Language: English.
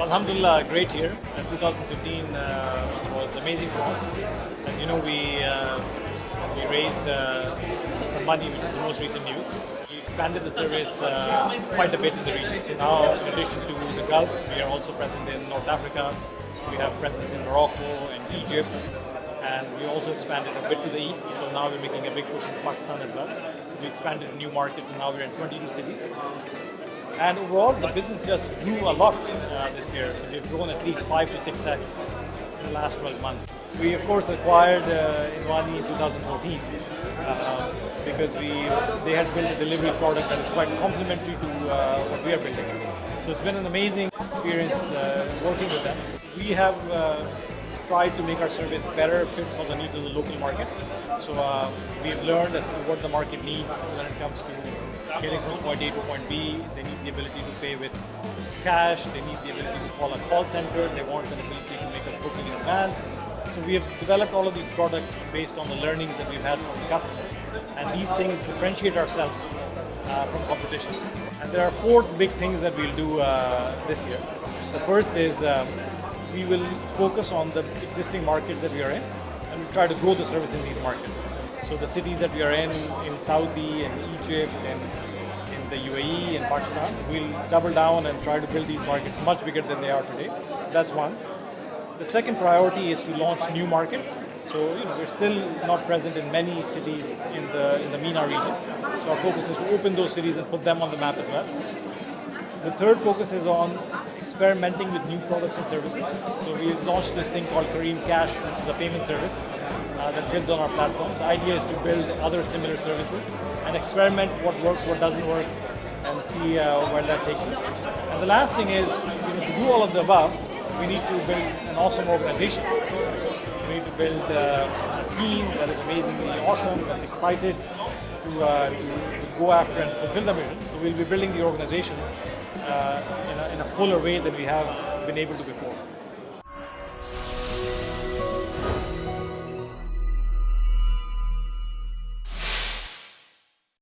Alhamdulillah, great year. Uh, 2015 uh, was amazing for us. And you know, we uh, we raised uh, some money, which is the most recent news. We expanded the service uh, quite a bit in the region. So now, in addition to the Gulf, we are also present in North Africa. We have presence in Morocco and Egypt. And we also expanded a bit to the east. So now we're making a big push in Pakistan as well. So we expanded new markets, and now we're in 22 cities. And overall, the business just grew a lot uh, this year. So we've grown at least five to six x in the last 12 months. We of course acquired uh, Enwani in 2014 uh, because we they had built a delivery product that is quite complementary to uh, what we are building. So it's been an amazing experience uh, working with them. We have tried to make our service better fit for the needs of the local market. So uh, we've learned as to what the market needs when it comes to getting from point A to point B. They need the ability to pay with cash. They need the ability to call a call center. They want the ability to make a booking in advance. So we have developed all of these products based on the learnings that we've had from the customer. And these things differentiate ourselves uh, from competition. And there are four big things that we'll do uh, this year. The first is um, we will focus on the existing markets that we are in and we'll try to grow the service in these markets. So the cities that we are in, in Saudi and Egypt and in the UAE and Pakistan, we'll double down and try to build these markets much bigger than they are today. So that's one. The second priority is to launch new markets. So you know, we're still not present in many cities in the in the MENA region. So our focus is to open those cities and put them on the map as well. The third focus is on experimenting with new products and services. So we launched this thing called Careem Cash, which is a payment service uh, that builds on our platform. The idea is to build other similar services and experiment what works, what doesn't work, and see uh, where that takes us. And the last thing is, you know, to do all of the above, we need to build an awesome organization. We need to build uh, a team that is amazingly awesome, that's excited to, uh, to go after and fulfill the mission. So we'll be building the organization uh, in, fuller way than we have been able to before.